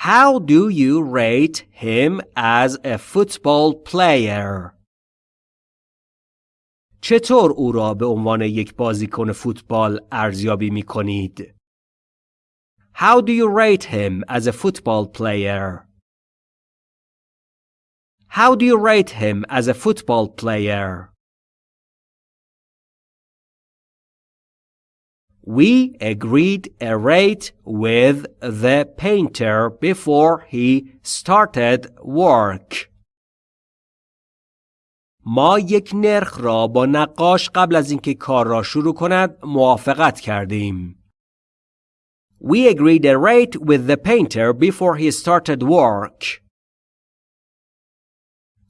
How do you rate him as a football player? چطور او را به عنوان یک بازیکن فوتبال ارزیابی می کنید؟ How do you rate him as a football player? How do you rate him as a football player? We agreed a rate with the painter before he started work. ما یک نرخ را با نقاش قبل از اینکه کار را شروع کند موافقت کردیم. We agreed a rate with the painter before he started work.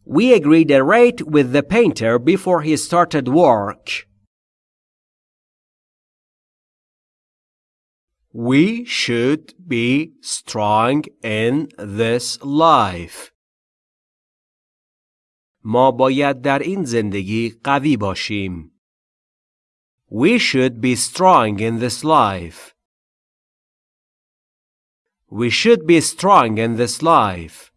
We agreed a rate with the painter before he started work. We should be strong in this life. ما باید در این زندگی قوی باشیم. We should be strong in this life. We should be strong in this life.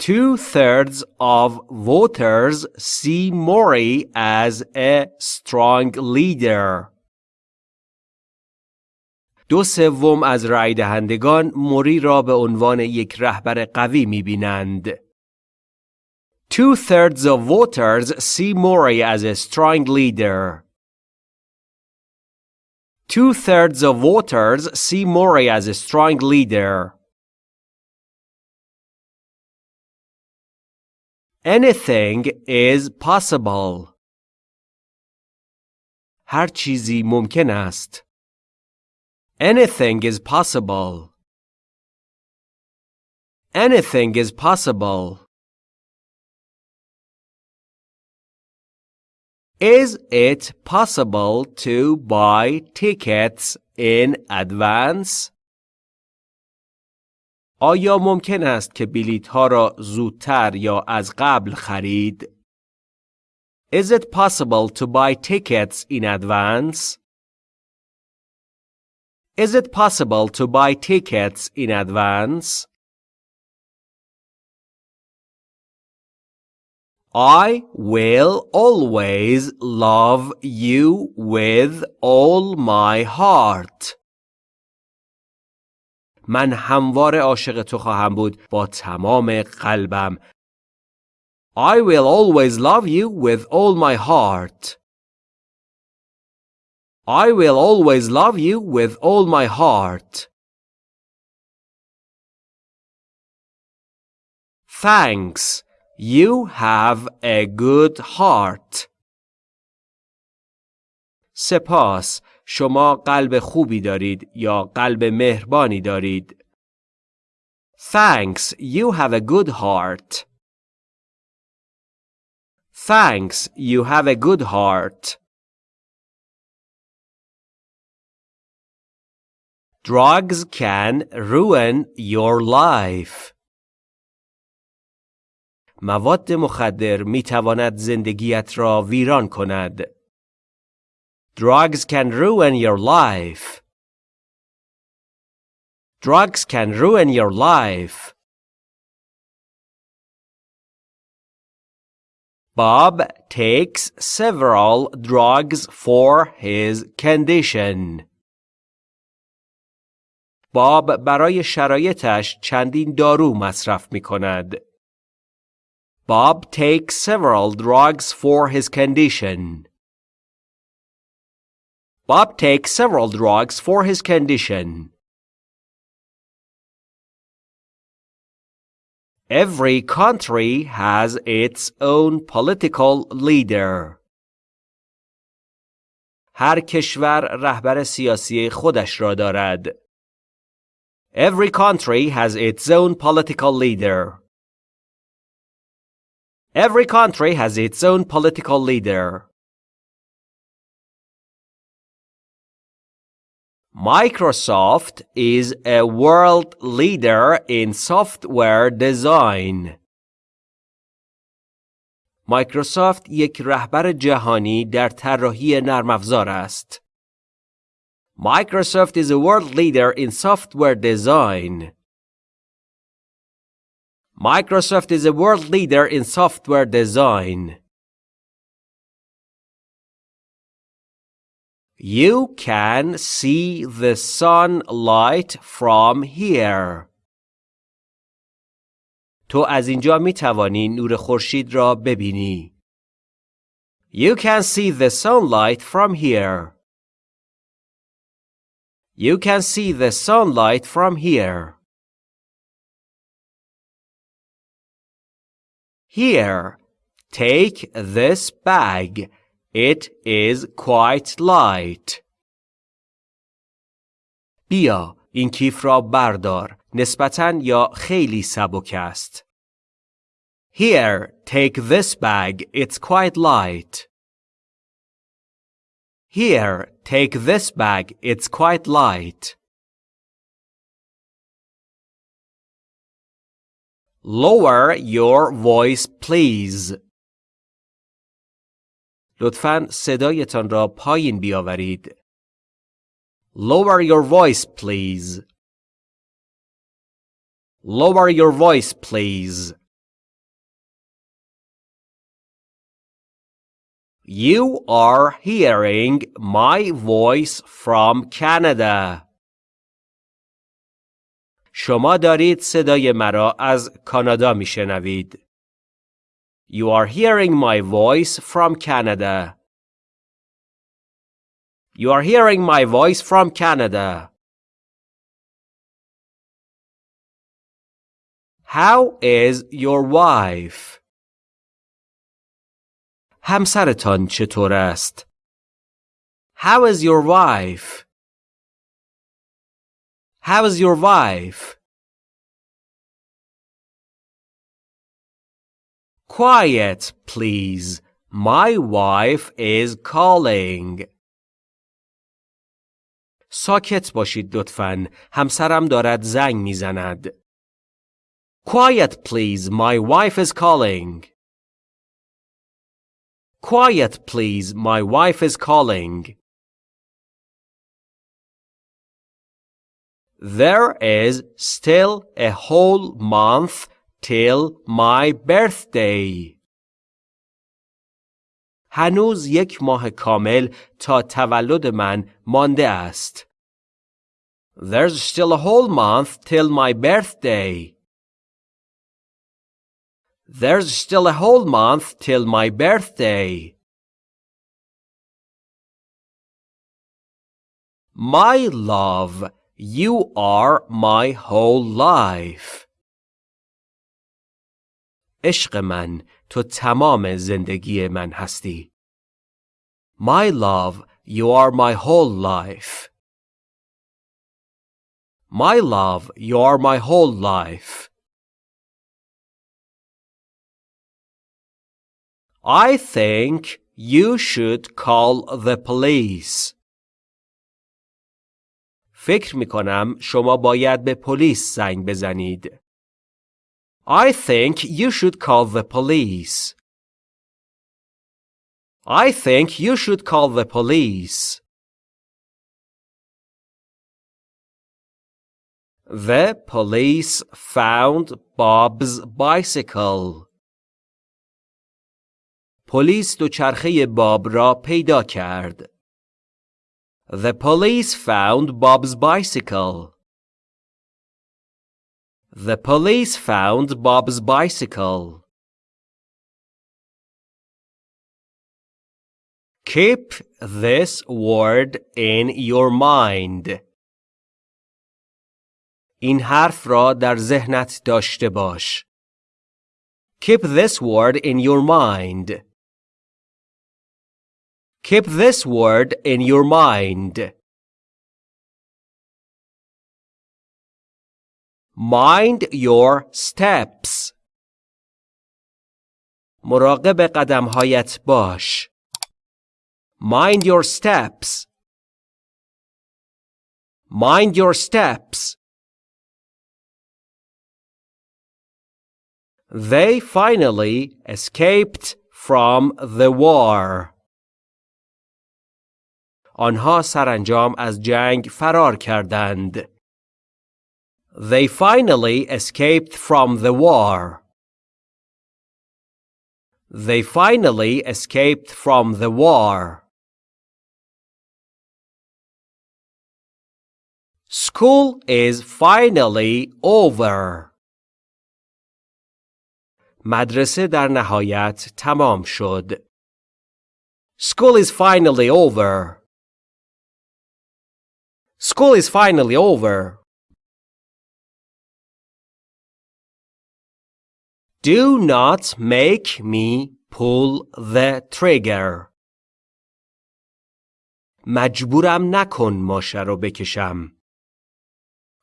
Two thirds of voters see Mori as a strong leader. دو سوم از رای دهندگان موری را به عنوان یک رهبر قوی می بینند. Two thirds of voters see Mori as a strong leader. Two thirds of voters see Mori as a strong leader. Anything is possible. هر چیزی ممکن است. Anything is possible. Anything is possible. Is it possible to buy tickets in advance? آیا ممکن است که بلیط ها را زودتر یا از قبل خرید؟ Is it possible to buy tickets in advance? Is it possible to buy tickets in advance? I will always love you with all my heart. من همواره عاشق تو خواهم بود با تمام قلبم. I will always love you with all my heart. I will always love you with all my heart. Thanks. You have a good heart. سپاس. شما قلب خوبی دارید یا قلب مهربانی دارید. Thanks, you have a good heart. Thanks, you have a good heart. Drugs can ruin your life. مواد مخدر می تواند زندگیت را ویران کند. Drugs can ruin your life. Drugs can ruin your life. Bob takes several drugs for his condition. باب برای شرایطش چندین دارو مصرف می کند. Bob takes several drugs for his condition. Bob takes several drugs for his condition. Every country has its own political leader. هر کشور رهبر سیاسی خودش را دارد. Every country has its own political leader. Every country has its own political leader. Microsoft is a world leader in software design. مایکروسافت یک رهبر جهانی در طراحی نرم افزار است. Microsoft is a world leader in software design. Microsoft is a world leader in software design. You can see the sunlight from here. تو از اینجا می توانی نور خورشید را ببینی. You can see the sunlight from here. You can see the sunlight from here. Here, take this bag. It is quite light. بیا این کیف را بردار. نسبتاً یا خیلی سبک است. Here, take this bag. It's quite light. Here, take this bag. It's quite light. Lower your voice, please. لطفاً صدایتان را پایین بیاورید. Lower your voice, please. Lower your voice, please. You are hearing my voice from Canada. شما دارید صدای مرا از کانادا میشنوید. You are hearing my voice from Canada. You are hearing my voice from Canada. How is your wife? همسرتان چطور است؟ How is your wife? How is your wife? Quiet, please. My wife is calling. ساکت باشید لطفاً. همسرم دارد زنگ میزند. Quiet, please. My wife is calling. Quiet, please. My wife is calling. There is still a whole month till my birthday. هنوز یک ماه کامل تا تولد من مانده است. There's still a whole month till my birthday. There's still a whole month till my birthday. My love, you are my whole life. عشق من تو تمام زندگی من هستی. My love, you are my whole life. My love, you are my whole life. I think you should call the police. فکر می کنم شما باید به پلیس زنگ بزنید. I think you should call the police. I think you should call the police. The police found Bob's bicycle. پلیس دوچرخه باب را پیدا کرد. The police found Bob's bicycle. The police found Bob's bicycle. Keep this word in your mind. این حرف را در ذهنت داشته باش. Keep this word in your mind. Keep this word in your mind. Mind your steps. مراقب قدمهایت باش. Mind your steps. Mind your steps. They finally escaped from the war. آنها سرانجام از جنگ فرار کردند. They finally escaped from the war. They finally escaped from the war. School is finally over. مدرسه در نهایت تمام شد. School is finally over. School is finally over. Do not make me pull the trigger. مجبورم نکن ماشه رو بکشم.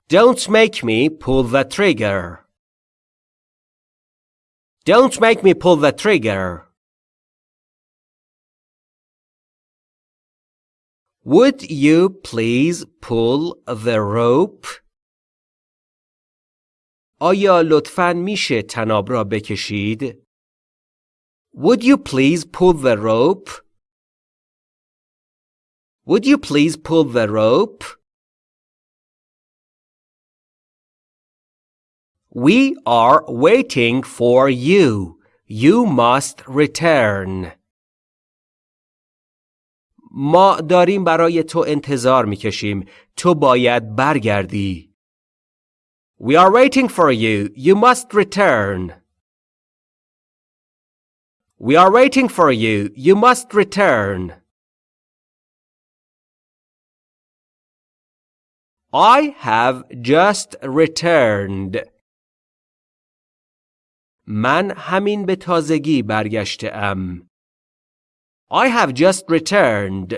Don't make me pull the trigger. Don't make me pull the trigger. Would you please pull the rope? آیا لطفاً میشه تناب را بکشید؟ Would you please pull the rope? Would you please pull the rope? We are waiting for you. You must return. ما داریم برای تو انتظار می‌کشیم. تو باید برگردی. We are waiting for you. You must return. We are waiting for you. You must return. I have just returned. من همین به تازگی برگشته ام. I have just returned.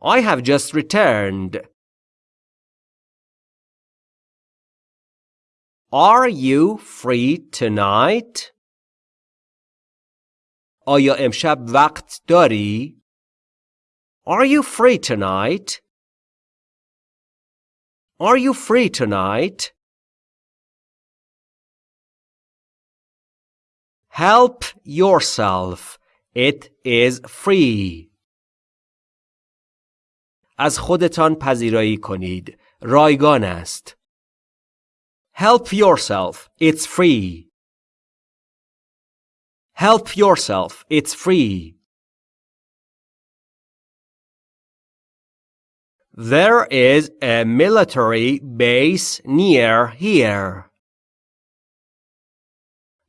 I have just returned. Are you free tonight? آیا امشب وقت داری؟ Are you free tonight? Are you free tonight? Help yourself. It is free. از خودتان پذیرایی کنید. رایگان است. Help yourself. It's free. Help yourself. It's free. There is a military base near here.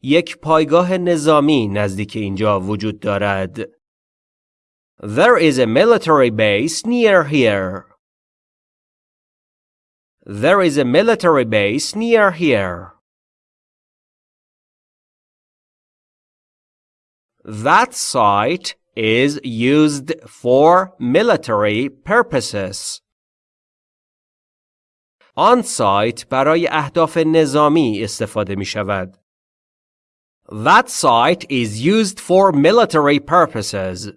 یک پایگاه نظامی نزدیک اینجا وجود دارد. There is a military base near here. There is a military base near here. That site is used for military purposes. آن سایت برای اهداف نظامی استفاده می شود. That site is used for military purposes.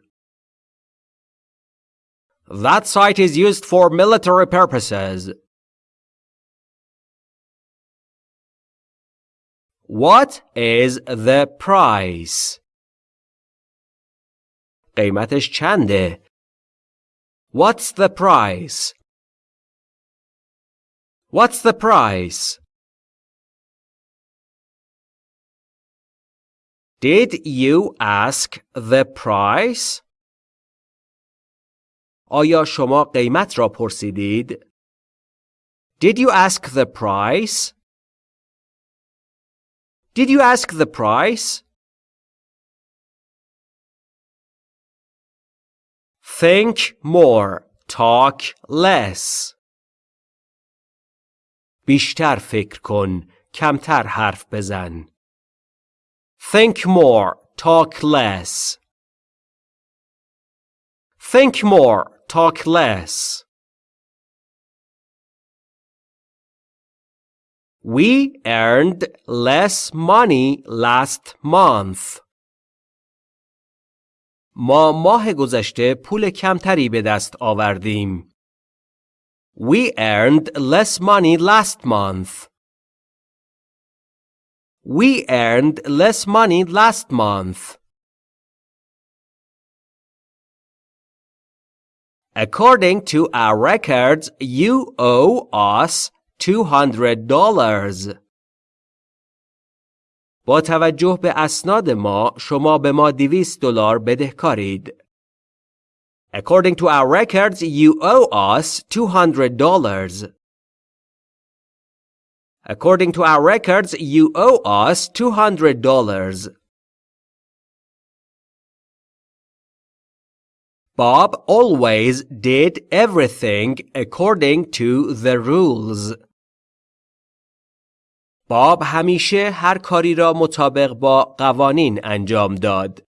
That site is used for military purposes. What is the price? قیمتش چنده؟ What's the price? What's the price? Did you ask the price? آیا شما قیمت را پرسیدید؟ Did you ask the price? Did you ask the price? Think more, talk less. بیشتر فکر کن، کمتر حرف بزن. Think more, talk less. Think more, talk less. We earned less money last month. ما ماه گذشته پول کمتری به دست آوردیم. We earned less money last month. We earned less money last month. According to our records, you owe us $200. با توجه به اسناد ما شما به ما 200 دلار بدهکارید. According to our records, you owe us $200. According to our records, you owe us $200. Bob always did everything according to the rules. باب همیشه هر کاری را مطابق با قوانین انجام داد.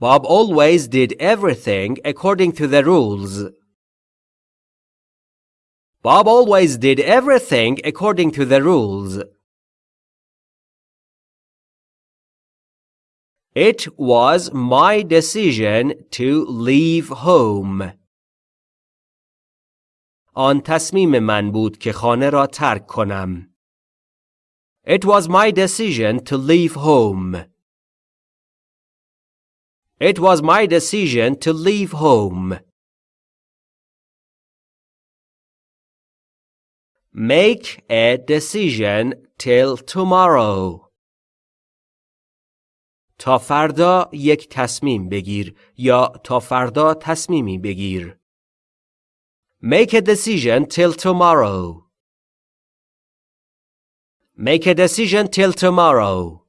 Bob always did everything according to the rules. Bob always did everything according to the rules. It was my decision to leave home. آن تصمیم من بود که خانه را ترک کنم. It was my decision to leave home. It was my decision to leave home. Make a decision till tomorrow. تا فردا یک تصمیم بگیر یا تا فردا تصمیمی بگیر. Make a decision till tomorrow. Make a decision till tomorrow.